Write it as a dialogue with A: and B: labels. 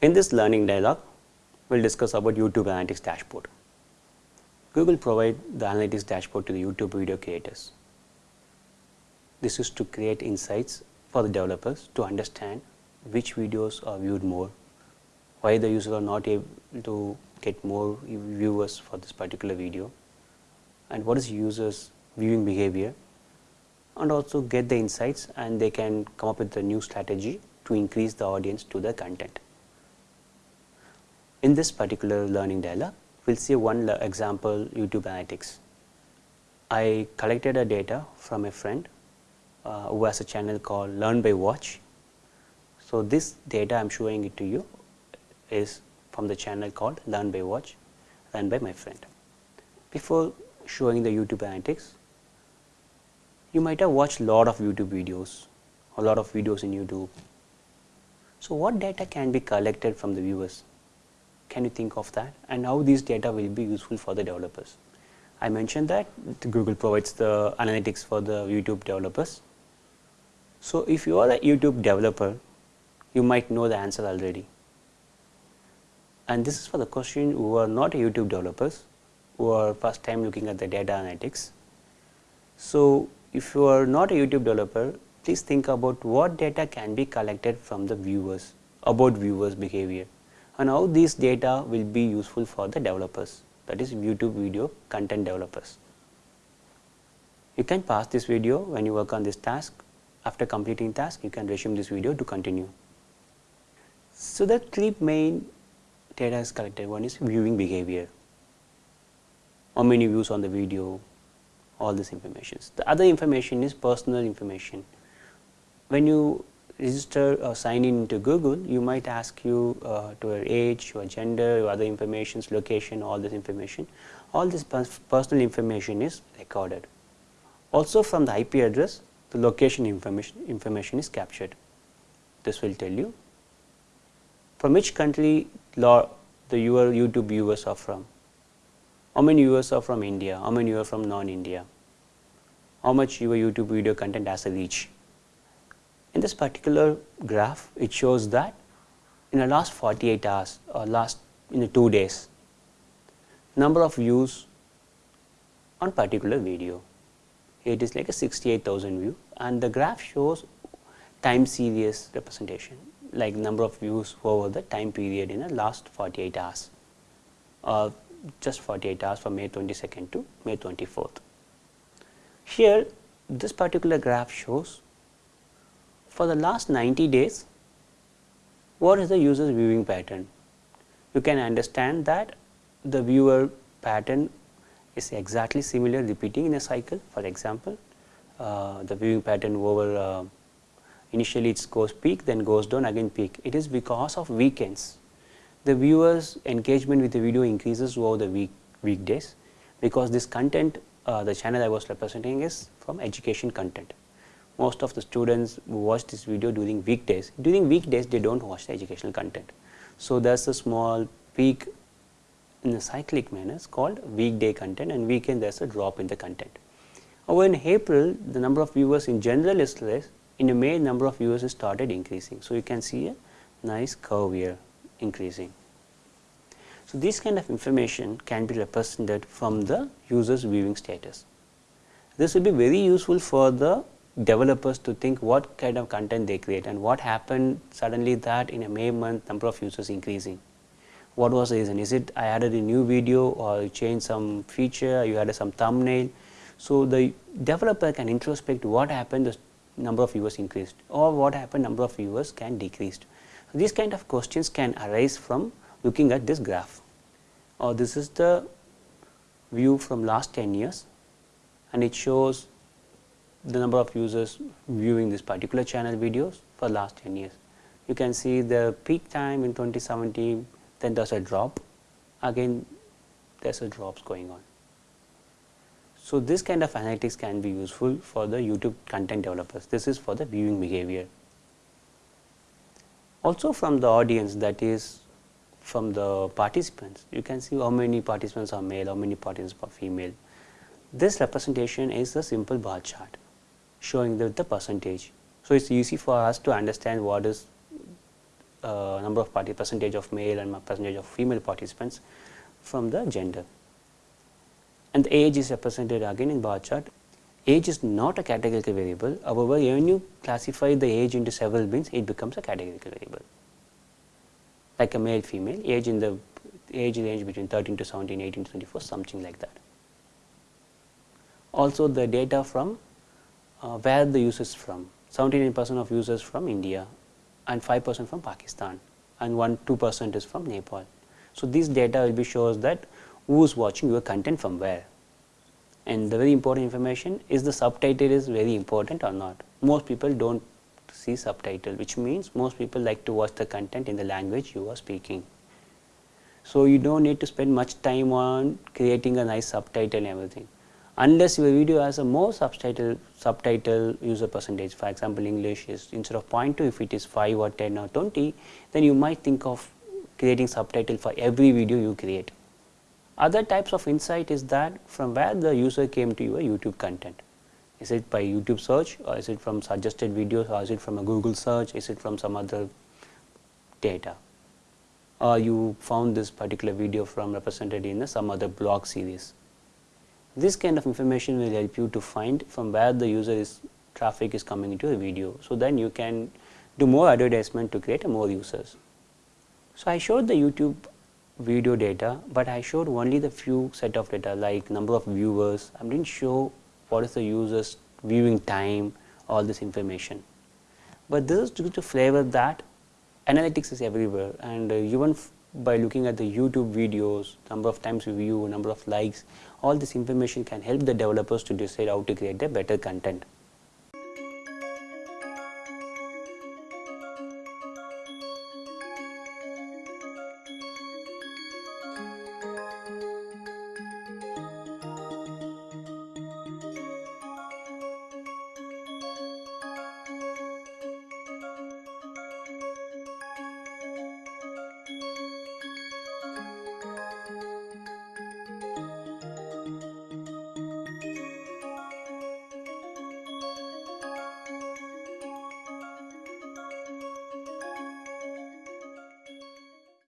A: In this learning dialog, we will discuss about YouTube Analytics dashboard. Google provide the Analytics dashboard to the YouTube video creators. This is to create insights for the developers to understand which videos are viewed more, why the user are not able to get more viewers for this particular video and what is users viewing behavior and also get the insights and they can come up with a new strategy to increase the audience to the content. In this particular learning dialog, we will see one example YouTube Analytics. I collected a data from a friend uh, who has a channel called Learn by Watch. So, this data I am showing it to you is from the channel called Learn by Watch run by my friend. Before showing the YouTube Analytics, you might have watched a lot of YouTube videos, a lot of videos in YouTube. So, what data can be collected from the viewers? Can you think of that and how these data will be useful for the developers? I mentioned that Google provides the analytics for the YouTube developers. So, if you are a YouTube developer, you might know the answer already. And this is for the question who are not YouTube developers, who are first time looking at the data analytics. So, if you are not a YouTube developer, please think about what data can be collected from the viewers about viewers behavior and how these data will be useful for the developers that is YouTube video content developers. You can pause this video when you work on this task. After completing task, you can resume this video to continue. So, the three main data is collected. One is viewing behavior, how many views on the video, all this information. The other information is personal information. When you register or sign in to Google, you might ask you uh, to your age, your gender, your other information, location, all this information. All this personal information is recorded. Also from the IP address, the location information, information is captured. This will tell you from which country the your YouTube viewers are from, how many viewers are from India, how many are from non-India, how much your YouTube video content has a reach in this particular graph, it shows that in the last 48 hours or last in the 2 days, number of views on particular video. It is like a 68,000 view and the graph shows time series representation like number of views over the time period in the last 48 hours or just 48 hours from May 22nd to May 24th. Here this particular graph shows for the last 90 days, what is the user's viewing pattern? You can understand that the viewer pattern is exactly similar repeating in a cycle. For example, uh, the viewing pattern over uh, initially it goes peak then goes down again peak. It is because of weekends. The viewers engagement with the video increases over the week weekdays because this content uh, the channel I was representing is from education content most of the students who watch this video during weekdays. During weekdays, they do not watch the educational content. So, there is a small peak in a cyclic manner called weekday content and weekend there is a drop in the content. However, in April, the number of viewers in general is less, in May, number of viewers has started increasing. So, you can see a nice curve here increasing. So, this kind of information can be represented from the user's viewing status. This will be very useful for the developers to think what kind of content they create and what happened suddenly that in a May month number of users increasing. What was the reason? Is it I added a new video or you changed some feature, you added some thumbnail. So, the developer can introspect what happened the number of viewers increased or what happened number of viewers can decreased. So, these kind of questions can arise from looking at this graph or this is the view from last 10 years and it shows the number of users viewing this particular channel videos for last 10 years. You can see the peak time in 2017, then there is a drop, again there is a drops going on. So, this kind of analytics can be useful for the YouTube content developers. This is for the viewing behavior. Also from the audience that is from the participants, you can see how many participants are male, how many participants are female. This representation is a simple bar chart showing the, the percentage. So, it is easy for us to understand what is uh, number of party percentage of male and percentage of female participants from the gender. And the age is represented again in bar chart. Age is not a categorical variable. However, when you classify the age into several bins, it becomes a categorical variable. Like a male, female, age in the age range between 13 to 17, 18 to 24, something like that. Also, the data from Uh, where the users from. 79 percent of users from India and 5 percent from Pakistan and 1 2 percent is from Nepal. So, this data will be shows that who is watching your content from where and the very important information is the subtitle is very important or not. Most people do not see subtitle which means most people like to watch the content in the language you are speaking. So, you do not need to spend much time on creating a nice subtitle and everything unless your video has a more subtitle subtitle user percentage for example english is instead of 0.2 if it is 5 or 10 or 20 then you might think of creating subtitle for every video you create. Other types of insight is that from where the user came to your youtube content. Is it by youtube search or is it from suggested videos or is it from a google search is it from some other data? Or you found this particular video from represented in some other blog series this kind of information will help you to find from where the user is traffic is coming into a video. So, then you can do more advertisement to create more users. So, I showed the YouTube video data, but I showed only the few set of data like number of viewers. I didn't show what is the users viewing time, all this information. But this is due to flavor that analytics is everywhere and uh, even by looking at the YouTube videos, number of times view, number of likes, all this information can help the developers to decide how to create a better content.